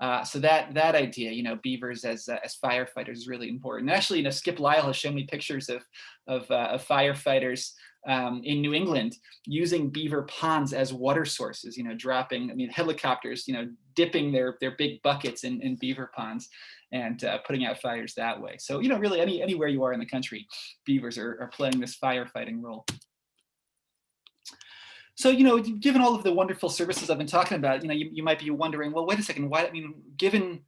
Uh, so that that idea, you know, beavers as uh, as firefighters is really important. And actually, you know, Skip Lisle has shown me pictures of of, uh, of firefighters um, in New England using beaver ponds as water sources, you know, dropping, I mean, helicopters, you know, dipping their, their big buckets in, in beaver ponds and uh, putting out fires that way. So, you know, really any, anywhere you are in the country, beavers are, are playing this firefighting role. So, you know, given all of the wonderful services I've been talking about, you know, you, you might be wondering, well, wait a second, why, I mean, given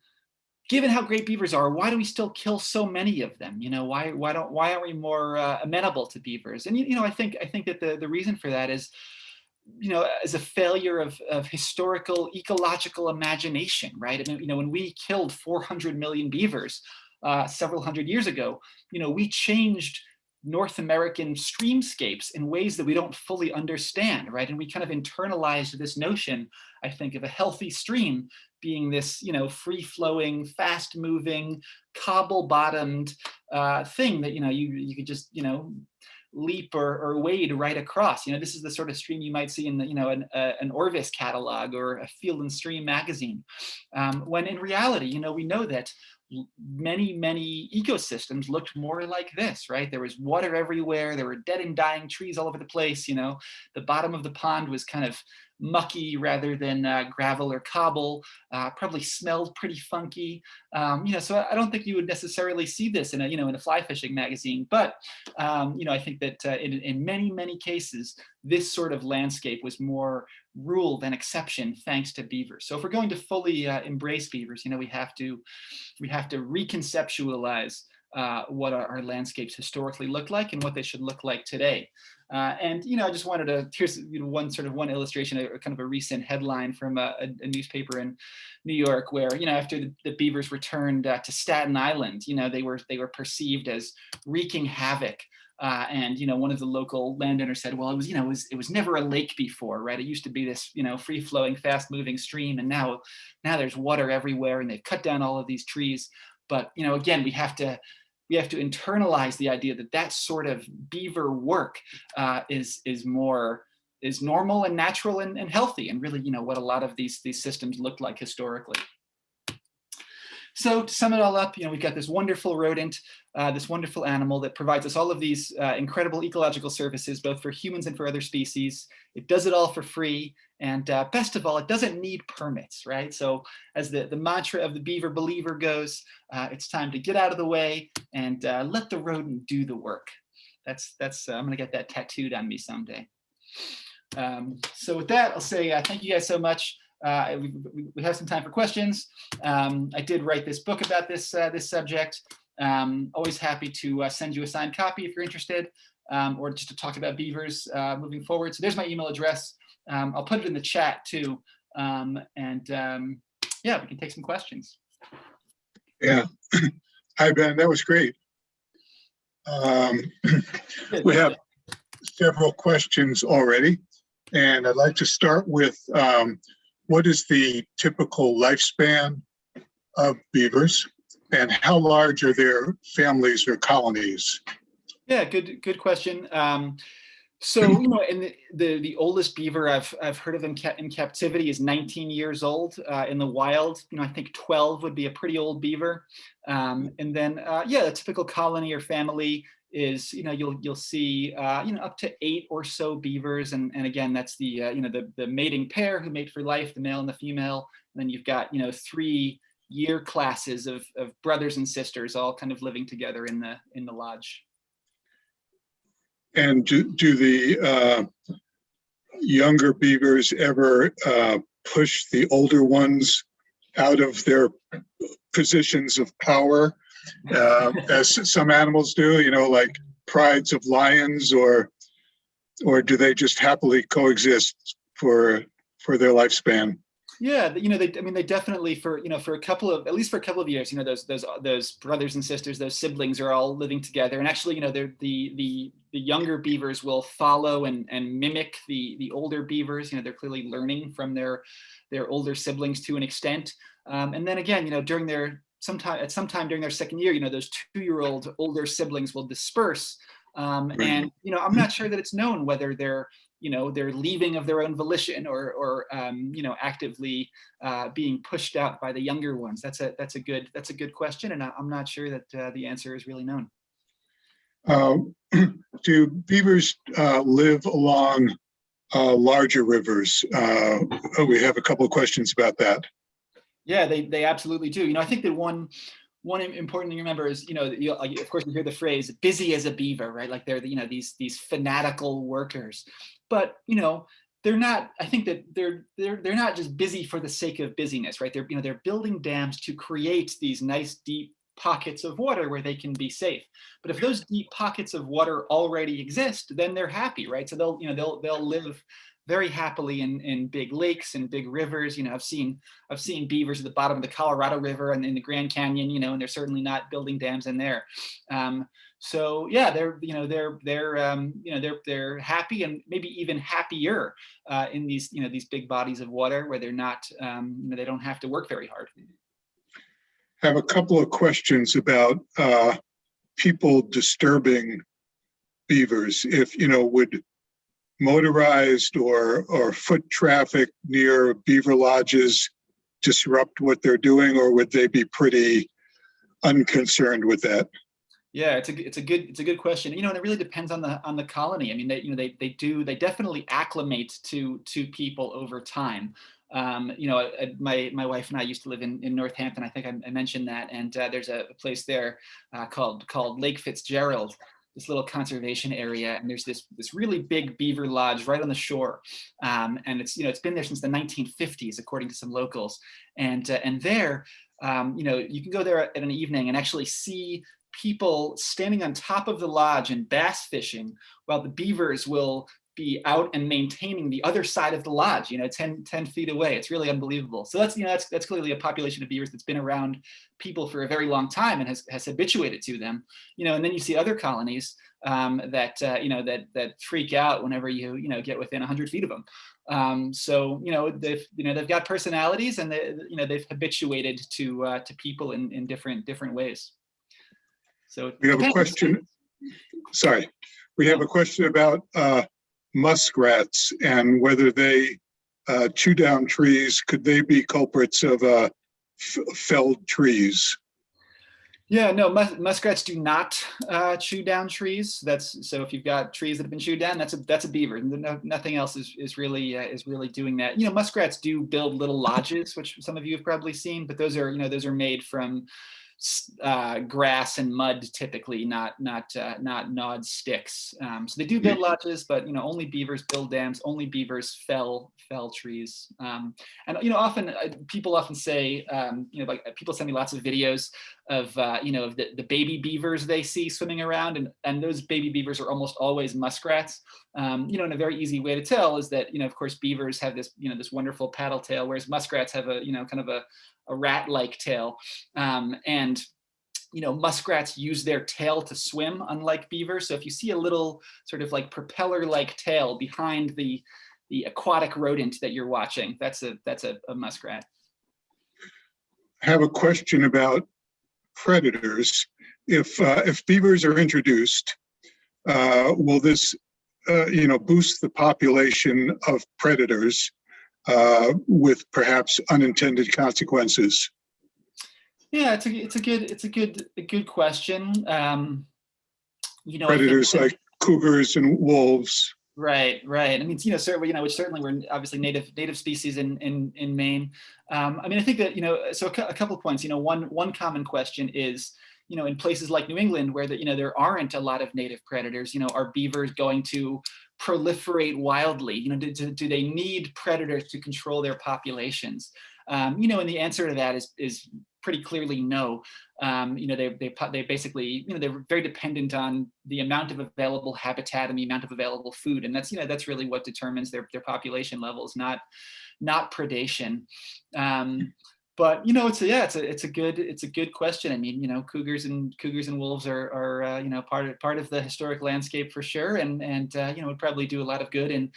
given how great beavers are, why do we still kill so many of them? You know, why why don't why aren't we more uh, amenable to beavers? And you, you know, I think I think that the the reason for that is, you know, as a failure of of historical ecological imagination, right? I mean, you know, when we killed 400 million beavers uh, several hundred years ago, you know, we changed North American streamscapes in ways that we don't fully understand, right? And we kind of internalized this notion, I think, of a healthy stream being this, you know, free-flowing, fast-moving, cobble-bottomed uh, thing that, you know, you, you could just, you know, leap or, or wade right across. You know, this is the sort of stream you might see in the, you know, an, uh, an Orvis catalog or a Field and Stream magazine. Um, when in reality, you know, we know that many, many ecosystems looked more like this, right? There was water everywhere. There were dead and dying trees all over the place. You know, the bottom of the pond was kind of mucky rather than uh, gravel or cobble, uh, probably smelled pretty funky. Um, you know, so I don't think you would necessarily see this in a, you know, in a fly fishing magazine, but, um, you know, I think that uh, in, in many, many cases, this sort of landscape was more rule than exception thanks to beavers. So if we're going to fully uh, embrace beavers, you know, we have to, we have to reconceptualize uh, what our, our, landscapes historically looked like and what they should look like today. Uh, and, you know, I just wanted to, here's you know, one sort of one illustration, a, kind of a recent headline from a, a, newspaper in New York where, you know, after the, the beavers returned uh, to Staten Island, you know, they were, they were perceived as wreaking havoc uh, and you know, one of the local landowners said, "Well, it was you know, it was it was never a lake before, right? It used to be this you know, free-flowing, fast-moving stream, and now now there's water everywhere, and they've cut down all of these trees. But you know, again, we have to we have to internalize the idea that that sort of beaver work uh, is is more is normal and natural and, and healthy and really you know what a lot of these these systems looked like historically so to sum it all up, you know, we've got this wonderful rodent, uh, this wonderful animal that provides us all of these uh, incredible ecological services, both for humans and for other species. It does it all for free. And uh, best of all, it doesn't need permits, right? So as the, the mantra of the beaver believer goes, uh, it's time to get out of the way and uh, let the rodent do the work. That's, that's uh, I'm gonna get that tattooed on me someday. Um, so with that, I'll say thank you guys so much. Uh, we, we, have some time for questions. Um, I did write this book about this, uh, this subject. Um, always happy to uh, send you a signed copy if you're interested, um, or just to talk about beavers uh, moving forward. So there's my email address. Um, I'll put it in the chat too. Um, and um, yeah, we can take some questions. Yeah. Hi, Ben. That was great. we have several questions already. And I'd like to start with, um, what is the typical lifespan of beavers? And how large are their families or colonies? Yeah, good good question. Um, so you know, and the, the, the oldest beaver I've I've heard of in, ca in captivity is 19 years old. Uh, in the wild, you know, I think 12 would be a pretty old beaver. Um, and then uh, yeah, a typical colony or family is you know you'll you'll see uh, you know up to eight or so beavers, and and again that's the uh, you know the the mating pair who mate for life, the male and the female. And then you've got you know three year classes of of brothers and sisters all kind of living together in the in the lodge. And do, do the uh, younger beavers ever uh, push the older ones out of their positions of power, uh, as some animals do? You know, like prides of lions, or or do they just happily coexist for for their lifespan? Yeah, you know, they, I mean, they definitely for, you know, for a couple of, at least for a couple of years, you know, those, those, those brothers and sisters, those siblings are all living together. And actually, you know, they're the, the, the younger beavers will follow and, and mimic the, the older beavers. You know, they're clearly learning from their, their older siblings to an extent. Um, and then again, you know, during their, sometime, at some time during their second year, you know, those two-year-old older siblings will disperse. Um, and, you know, I'm not sure that it's known whether they're, you know, they're leaving of their own volition or, or um, you know, actively uh, being pushed out by the younger ones? That's a that's a good that's a good question, and I, am not sure that uh, the answer is really known. Uh, do beavers uh, live along uh, larger rivers? Uh, we have a couple of questions about that. Yeah, they they absolutely do. You know, I think that one one important thing to remember is, you know, you, of course you hear the phrase "busy as a beaver," right? Like they're, you know, these these fanatical workers but you know they're not i think that they're they're they're not just busy for the sake of busyness right they're you know they're building dams to create these nice deep pockets of water where they can be safe but if those deep pockets of water already exist then they're happy right so they'll you know they'll they'll live very happily in in big lakes and big rivers you know i've seen i've seen beavers at the bottom of the colorado river and in the grand canyon you know and they're certainly not building dams in there um, so yeah, they're you know they're they're um, you know they're they're happy and maybe even happier uh, in these you know these big bodies of water where they're not um, you know they don't have to work very hard. I have a couple of questions about uh, people disturbing beavers. If you know would motorized or or foot traffic near beaver lodges disrupt what they're doing, or would they be pretty unconcerned with that? Yeah, it's a it's a good it's a good question. You know, and it really depends on the on the colony. I mean, they you know they they do they definitely acclimate to to people over time. Um, you know, my my wife and I used to live in in Northampton. I think I, I mentioned that, and uh, there's a place there uh, called called Lake Fitzgerald, this little conservation area, and there's this this really big beaver lodge right on the shore, um, and it's you know it's been there since the 1950s, according to some locals, and uh, and there. Um, you know, you can go there at an evening and actually see people standing on top of the lodge and bass fishing while the beavers will be out and maintaining the other side of the lodge, you know, 10, 10 feet away. It's really unbelievable. So that's, you know, that's, that's clearly a population of beavers that's been around people for a very long time and has, has habituated to them, you know, and then you see other colonies um, that, uh, you know, that, that freak out whenever you, you know, get within 100 feet of them. Um, so, you know, they've, you know, they've got personalities and they, you know, they've habituated to, uh, to people in, in different, different ways. So we have a question. Sorry, we have a question about uh, muskrats and whether they uh, chew down trees. Could they be culprits of uh, felled trees? Yeah, no, mus muskrats do not uh, chew down trees. That's so if you've got trees that have been chewed down, that's a that's a beaver. No, nothing else is is really uh, is really doing that. You know, muskrats do build little lodges, which some of you have probably seen, but those are you know those are made from uh, grass and mud typically, not not uh, not gnawed sticks. Um, so they do build lodges, but you know only beavers build dams. Only beavers fell fell trees. Um, and you know often uh, people often say um, you know like people send me lots of videos of uh, you know of the, the baby beavers they see swimming around, and and those baby beavers are almost always muskrats. Um, you know, and a very easy way to tell is that you know of course beavers have this you know this wonderful paddle tail, whereas muskrats have a you know kind of a a rat-like tail. Um, and you know, muskrats use their tail to swim, unlike beavers. So if you see a little sort of like propeller-like tail behind the the aquatic rodent that you're watching. That's a that's a, a muskrat. I have a question about predators. If, uh, if beavers are introduced, uh, will this, uh, you know, boost the population of predators uh, with perhaps unintended consequences? Yeah, it's a it's a good it's a good a good question. Um, you know, think Predators like cougars and wolves. Right, right. I mean, you know, certainly, you know, which certainly we're obviously native native species in in in Maine. Um, I mean, I think that you know, so a, a couple of points. You know, one one common question is, you know, in places like New England where the, you know there aren't a lot of native predators. You know, are beavers going to proliferate wildly? You know, do, do, do they need predators to control their populations? Um, you know, and the answer to that is is pretty clearly no. Um, you know, they they they basically you know they're very dependent on the amount of available habitat and the amount of available food, and that's you know that's really what determines their their population levels, not not predation. Um, but you know, it's a, yeah, it's a it's a good it's a good question. I mean, you know, cougars and cougars and wolves are are uh, you know part of part of the historic landscape for sure, and and uh, you know would probably do a lot of good in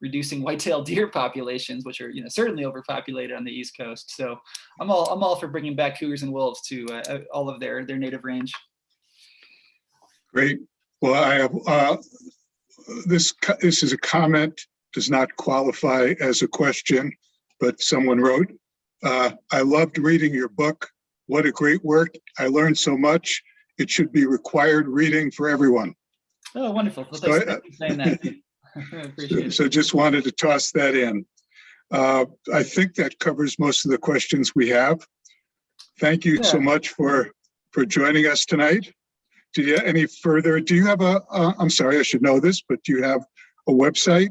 reducing white-tailed deer populations, which are you know certainly overpopulated on the East Coast. So I'm all I'm all for bringing back cougars and wolves to uh, uh, all of their their native range. Great. Well, I uh, this, this is a comment, does not qualify as a question, but someone wrote, uh, I loved reading your book. What a great work. I learned so much. It should be required reading for everyone. Oh, wonderful! Well, So, uh. I. So just wanted to toss that in. Uh, I think that covers most of the questions we have. Thank you so much for, for joining us tonight. Do you, have any further, do you have a, uh, I'm sorry, I should know this, but do you have a website?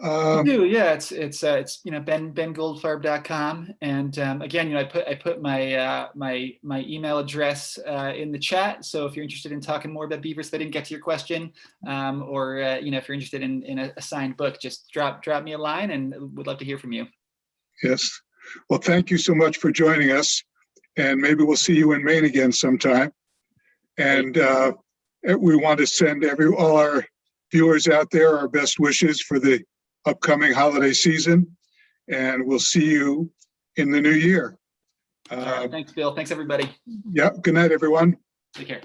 I Um, do, yeah. It's it's uh, it's you know ben bengoldfarb.com, and um, again, you know, I put I put my uh, my my email address uh, in the chat. So if you're interested in talking more about beavers, that didn't get to your question, um, or uh, you know, if you're interested in in a, a signed book, just drop drop me a line, and would love to hear from you. Yes. Well, thank you so much for joining us. And maybe we'll see you in Maine again sometime. And uh, we want to send every, all our viewers out there our best wishes for the upcoming holiday season. And we'll see you in the new year. Uh, right, thanks, Bill. Thanks, everybody. Yeah, good night, everyone. Take care.